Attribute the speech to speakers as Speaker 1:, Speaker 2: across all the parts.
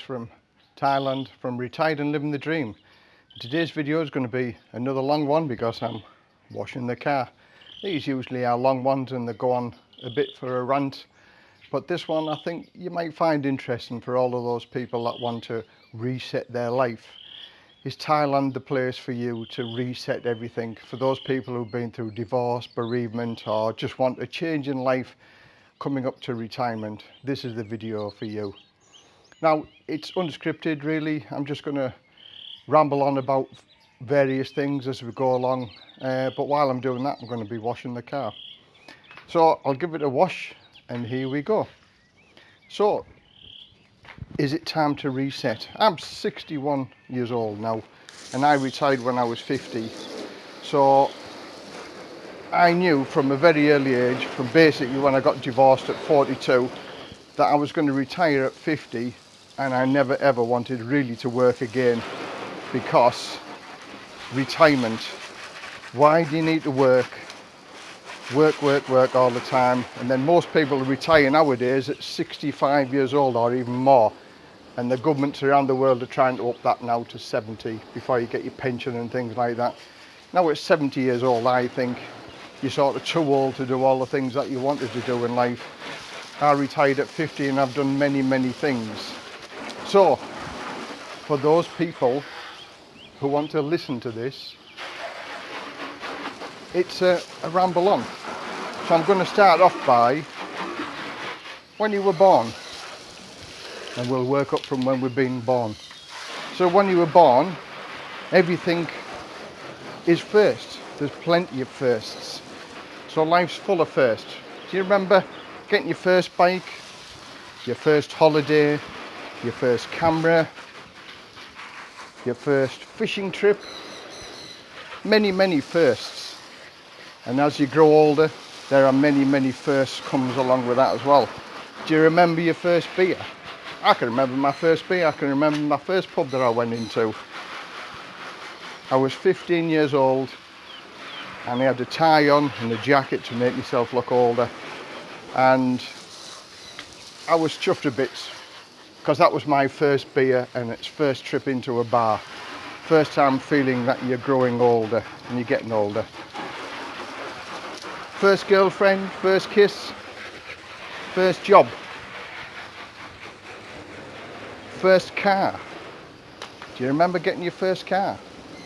Speaker 1: From Thailand, from Retired and Living the Dream. Today's video is going to be another long one because I'm washing the car. These usually are long ones and they go on a bit for a rant. But this one I think you might find interesting for all of those people that want to reset their life. Is Thailand the place for you to reset everything? For those people who've been through divorce, bereavement or just want a change in life coming up to retirement, this is the video for you. Now, it's unscripted really. I'm just going to ramble on about various things as we go along. Uh, but while I'm doing that, I'm going to be washing the car. So I'll give it a wash and here we go. So, is it time to reset? I'm 61 years old now and I retired when I was 50. So I knew from a very early age, from basically when I got divorced at 42, that I was going to retire at 50 and I never ever wanted really to work again because retirement. Why do you need to work? Work work work all the time. And then most people retire nowadays at 65 years old or even more. And the governments around the world are trying to up that now to 70 before you get your pension and things like that. Now at 70 years old I think you're sort of too old to do all the things that you wanted to do in life. I retired at 50 and I've done many many things. So, for those people who want to listen to this, it's a, a ramble on. So I'm going to start off by when you were born and we'll work up from when we've been born. So when you were born, everything is first. There's plenty of firsts. So life's full of firsts. Do you remember getting your first bike, your first holiday, your first camera, your first fishing trip? Many, many firsts. And as you grow older, there are many, many firsts comes along with that as well. Do you remember your first beer? I can remember my first beer. I can remember my first pub that I went into. I was 15 years old and I had a tie on and a jacket to make myself look older and I was chuffed to bits because that was my first beer and its first trip into a bar first time feeling that you're growing older and you're getting older first girlfriend first kiss first job first car do you remember getting your first car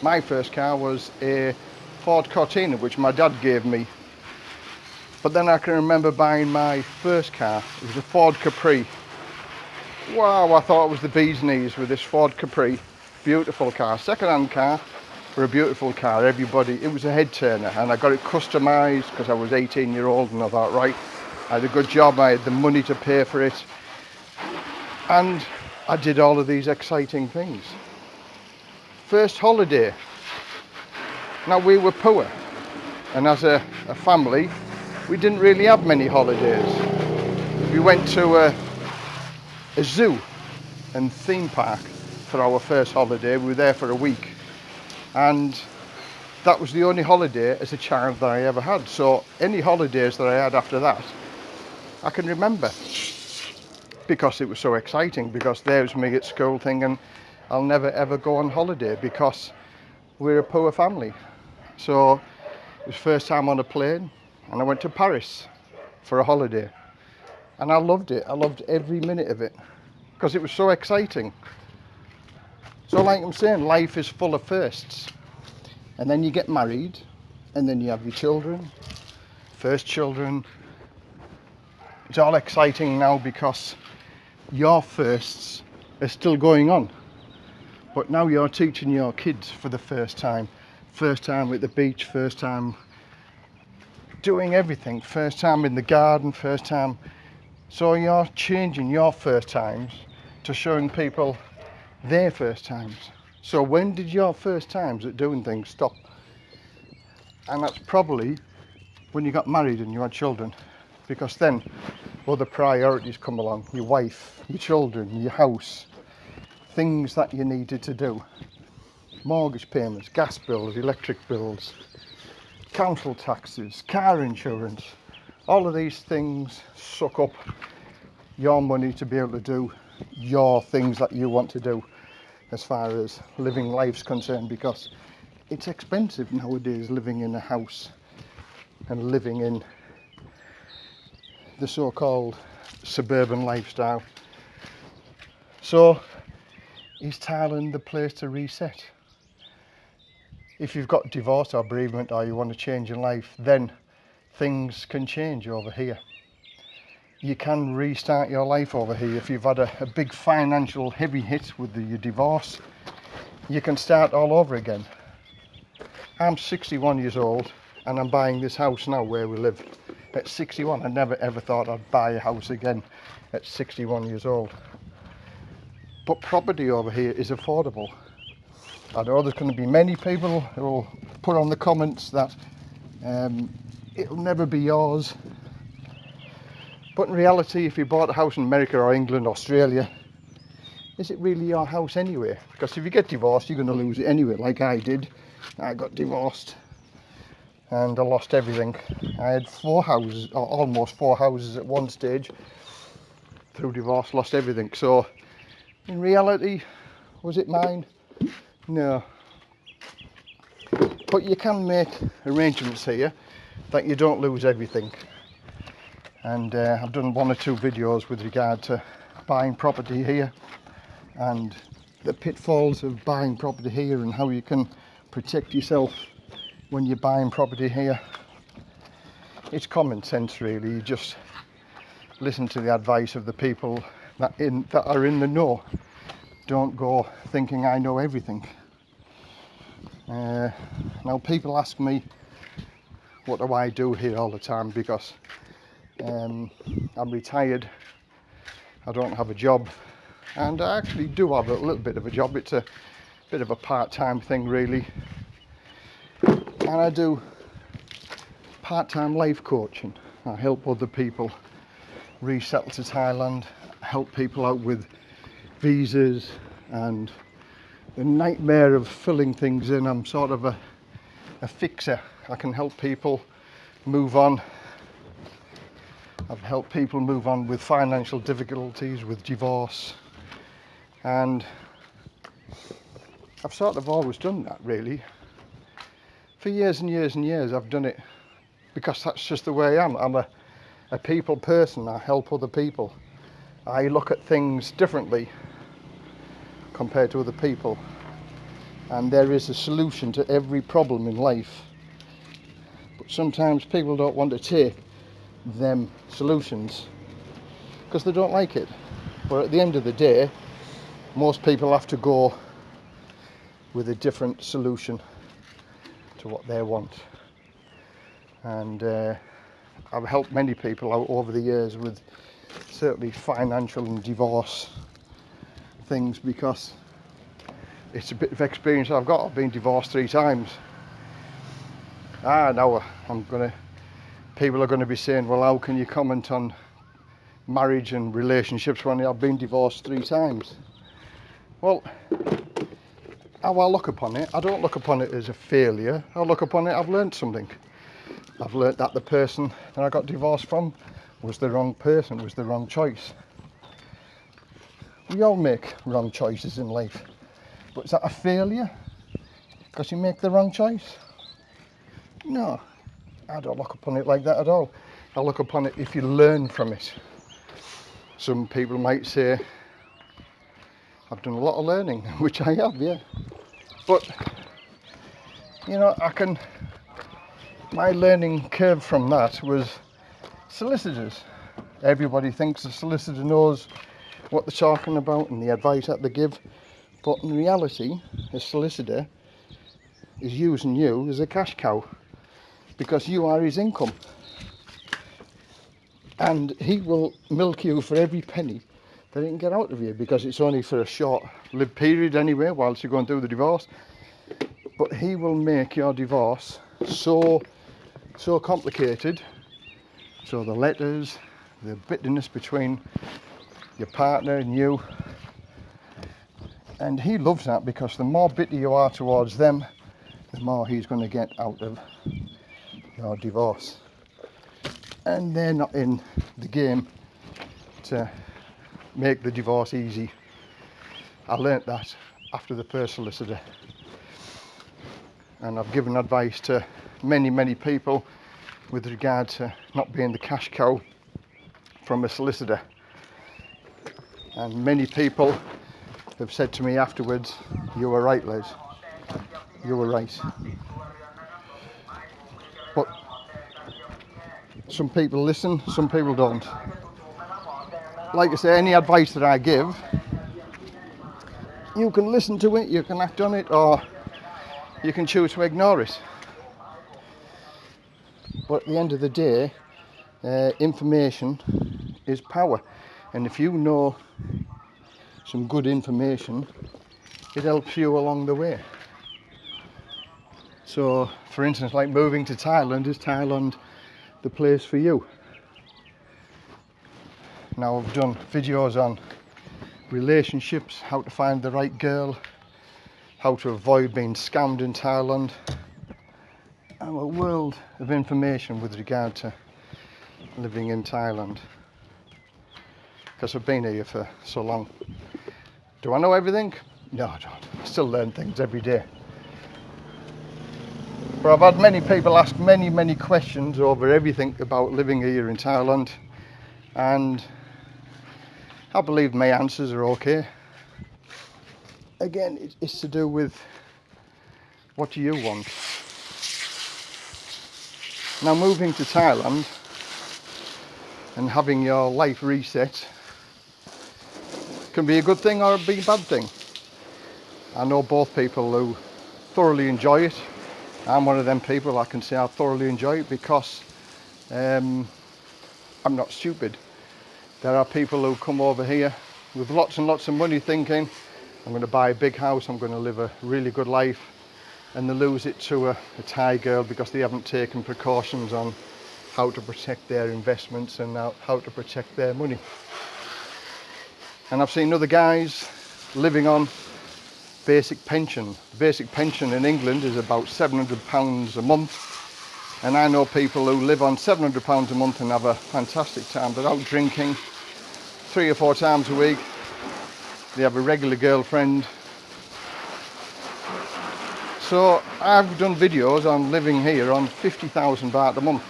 Speaker 1: my first car was a Ford Cortina, which my dad gave me. But then I can remember buying my first car. It was a Ford Capri. Wow, I thought it was the bee's knees with this Ford Capri. Beautiful car, second-hand car for a beautiful car. Everybody, it was a head turner and I got it customized because I was 18 year old and I thought, right, I had a good job. I had the money to pay for it. And I did all of these exciting things. First holiday, now we were poor and as a, a family we didn't really have many holidays. We went to a, a zoo and theme park for our first holiday. We were there for a week and that was the only holiday as a child that I ever had. So any holidays that I had after that, I can remember because it was so exciting because there was me at school thinking I'll never ever go on holiday because we're a poor family. So it was first time on a plane and I went to Paris for a holiday. And I loved it. I loved every minute of it because it was so exciting. So like I'm saying, life is full of firsts. And then you get married and then you have your children, first children. It's all exciting now because your firsts are still going on. But now you're teaching your kids for the first time first time at the beach, first time doing everything, first time in the garden, first time. So you're changing your first times to showing people their first times. So when did your first times at doing things stop? And that's probably when you got married and you had children because then other priorities come along, your wife, your children, your house, things that you needed to do mortgage payments, gas bills, electric bills, council taxes, car insurance. All of these things suck up your money to be able to do your things that you want to do as far as living life's concerned because it's expensive nowadays living in a house and living in the so-called suburban lifestyle. So is Thailand the place to reset? If you've got divorce or bereavement or you want to change your life, then things can change over here. You can restart your life over here. If you've had a, a big financial heavy hit with the, your divorce, you can start all over again. I'm 61 years old and I'm buying this house now where we live. At 61, I never ever thought I'd buy a house again at 61 years old. But property over here is affordable. I know there's going to be many people who will put on the comments that um, it'll never be yours. But in reality, if you bought a house in America or England, or Australia, is it really your house anyway? Because if you get divorced, you're going to lose it anyway, like I did. I got divorced and I lost everything. I had four houses, or almost four houses at one stage. Through divorce, lost everything. So, in reality, was it mine? No. But you can make arrangements here that you don't lose everything. And uh, I've done one or two videos with regard to buying property here and the pitfalls of buying property here and how you can protect yourself when you're buying property here. It's common sense really, you just listen to the advice of the people that, in, that are in the know. Don't go thinking I know everything. Uh, now people ask me what do I do here all the time because um, I'm retired, I don't have a job and I actually do have a little bit of a job, it's a bit of a part-time thing really and I do part-time life coaching. I help other people resettle to Thailand, help people out with visas and the nightmare of filling things in. I'm sort of a, a fixer. I can help people move on. I've helped people move on with financial difficulties, with divorce, and I've sort of always done that really. For years and years and years I've done it because that's just the way I am. I'm a, a people person, I help other people. I look at things differently compared to other people. And there is a solution to every problem in life. But sometimes people don't want to take them solutions because they don't like it. But at the end of the day, most people have to go with a different solution to what they want. And uh, I've helped many people out over the years with certainly financial and divorce things because it's a bit of experience I've got. I've been divorced three times. Ah, now I'm gonna, people are gonna be saying, well, how can you comment on marriage and relationships when I've been divorced three times? Well, how I look upon it, I don't look upon it as a failure. I look upon it, I've learned something. I've learned that the person that I got divorced from was the wrong person, was the wrong choice. We all make wrong choices in life. But is that a failure? Because you make the wrong choice? No, I don't look upon it like that at all. I look upon it if you learn from it. Some people might say, I've done a lot of learning, which I have, yeah. But, you know, I can, my learning curve from that was solicitors. Everybody thinks a solicitor knows what they're talking about and the advice that they give. But in reality, a solicitor is using you as a cash cow because you are his income. And he will milk you for every penny that he can get out of you because it's only for a short lived period anyway whilst you're going through the divorce. But he will make your divorce so so complicated. So the letters, the bitterness between your partner and you and he loves that because the more bitter you are towards them the more he's going to get out of your divorce and they're not in the game to make the divorce easy. I learnt that after the first solicitor. And I've given advice to many, many people with regard to not being the cash cow from a solicitor. And many people have said to me afterwards, you were right, Liz. You were right. But some people listen, some people don't. Like I say, any advice that I give, you can listen to it, you can act on it, or you can choose to ignore it. But at the end of the day, uh, information is power. And if you know some good information, it helps you along the way. So, for instance, like moving to Thailand, is Thailand the place for you? Now, I've done videos on relationships, how to find the right girl, how to avoid being scammed in Thailand. I'm a world of information with regard to living in Thailand because I've been here for so long. Do I know everything? No, I don't. I still learn things every day. But I've had many people ask many, many questions over everything about living here in Thailand, and I believe my answers are okay. Again, it's to do with what do you want? Now, moving to Thailand and having your life reset can be a good thing or be a bad thing. I know both people who thoroughly enjoy it I'm one of them people I can say I thoroughly enjoy it because um, I'm not stupid. There are people who come over here with lots and lots of money thinking I'm going to buy a big house, I'm going to live a really good life and they lose it to a, a Thai girl because they haven't taken precautions on how to protect their investments and how to protect their money. And I've seen other guys living on basic pension. The Basic pension in England is about £700 a month. And I know people who live on £700 a month and have a fantastic time. They're out drinking three or four times a week. They have a regular girlfriend. So I've done videos on living here on 50,000 baht a month.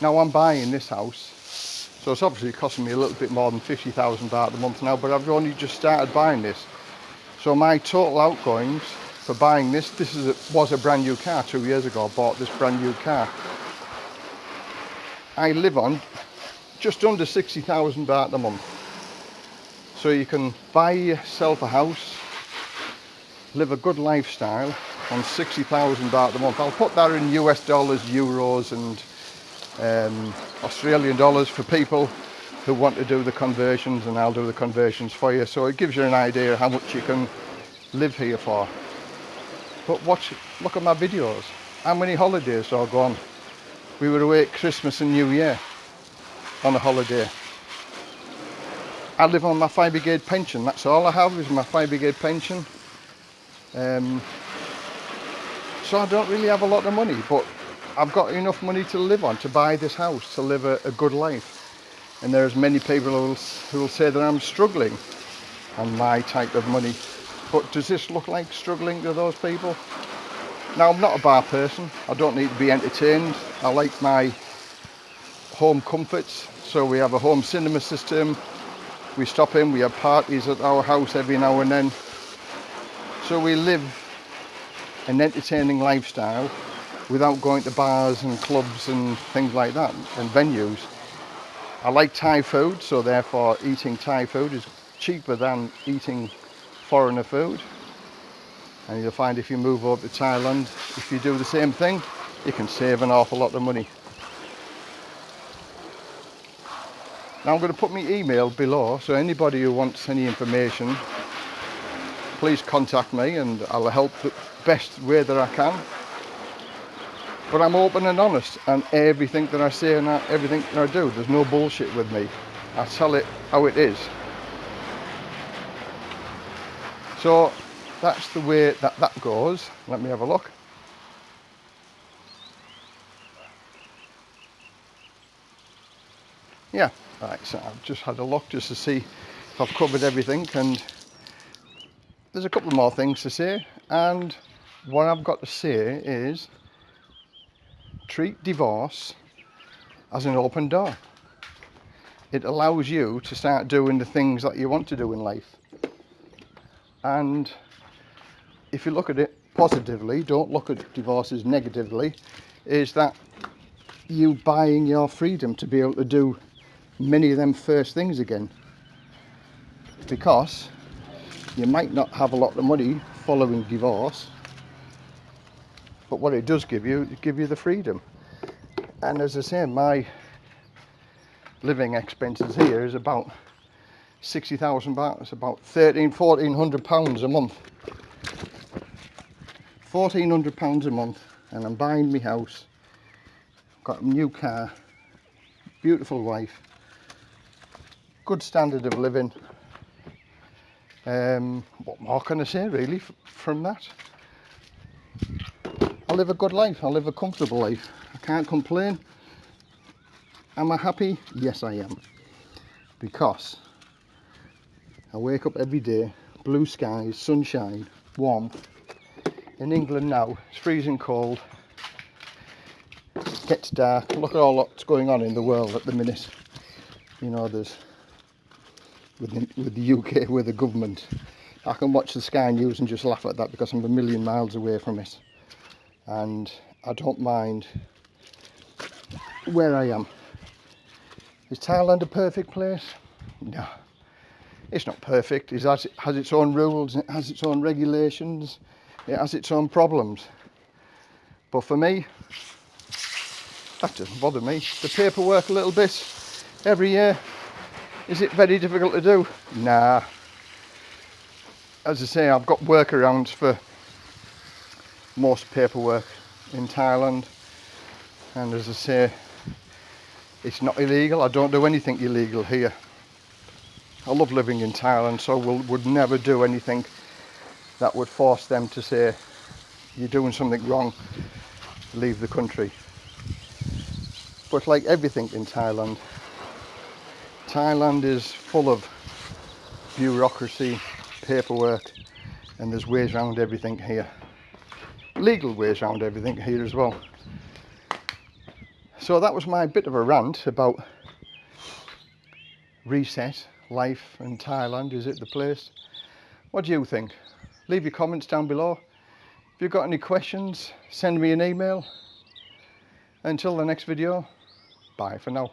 Speaker 1: Now I'm buying this house. So it's obviously costing me a little bit more than 50,000 baht a month now, but I've only just started buying this. So my total outgoings for buying this, this is a, was a brand new car two years ago. I bought this brand new car. I live on just under 60,000 baht a month. So you can buy yourself a house, live a good lifestyle on 60,000 baht a month. I'll put that in US dollars, euros and um, Australian dollars for people who want to do the conversions and I'll do the conversions for you. So it gives you an idea how much you can live here for. But watch, look at my videos. How many holidays I've gone? We were away at Christmas and New Year on a holiday. I live on my fire brigade pension. That's all I have is my fire brigade pension. Um, so I don't really have a lot of money, but I've got enough money to live on to buy this house, to live a, a good life and there's many people who will, who will say that I'm struggling on my type of money. But does this look like struggling to those people? Now, I'm not a bar person. I don't need to be entertained. I like my home comforts. So we have a home cinema system. We stop in, we have parties at our house every now and then. So we live an entertaining lifestyle without going to bars and clubs and things like that and venues. I like Thai food, so therefore eating Thai food is cheaper than eating foreigner food. And you'll find if you move over to Thailand, if you do the same thing, you can save an awful lot of money. Now I'm going to put my email below, so anybody who wants any information, please contact me and I'll help the best way that I can. But I'm open and honest, and everything that I say and everything that I do, there's no bullshit with me. I tell it how it is. So that's the way that that goes. Let me have a look. Yeah, Right, so I've just had a look just to see if I've covered everything and there's a couple more things to say and what I've got to say is treat divorce as an open door. It allows you to start doing the things that you want to do in life. And if you look at it positively, don't look at divorces negatively, is that you buying your freedom to be able to do many of them first things again. Because you might not have a lot of money following divorce, but what it does give you, give you the freedom. And as I say, my living expenses here is about 60,000 baht. About 13, 1400 pounds a month. 1400 pounds a month and I'm buying my house. Got a new car, beautiful wife, good standard of living. Um, what more can I say really from that? I live a good life, I live a comfortable life. I can't complain. Am I happy? Yes I am. Because I wake up every day, blue skies, sunshine, warmth. In England now, it's freezing cold. It gets dark. Look at all that's going on in the world at the minute. You know, there's with the, with the UK, with the government. I can watch the Sky News and just laugh at that because I'm a million miles away from it. And I don't mind where I am. Is Thailand a perfect place? No. It's not perfect. It has, it has its own rules, it has its own regulations, it has its own problems. But for me, that doesn't bother me. The paperwork a little bit every year, is it very difficult to do? Nah. As I say, I've got workarounds for most paperwork in Thailand. And as I say, it's not illegal. I don't do anything illegal here. I love living in Thailand, so we'll, would never do anything that would force them to say, you're doing something wrong, leave the country. But like everything in Thailand, Thailand is full of bureaucracy, paperwork, and there's ways around everything here. Legal ways around everything here as well. So that was my bit of a rant about reset, life in Thailand. Is it the place? What do you think? Leave your comments down below. If you've got any questions, send me an email. Until the next video, bye for now.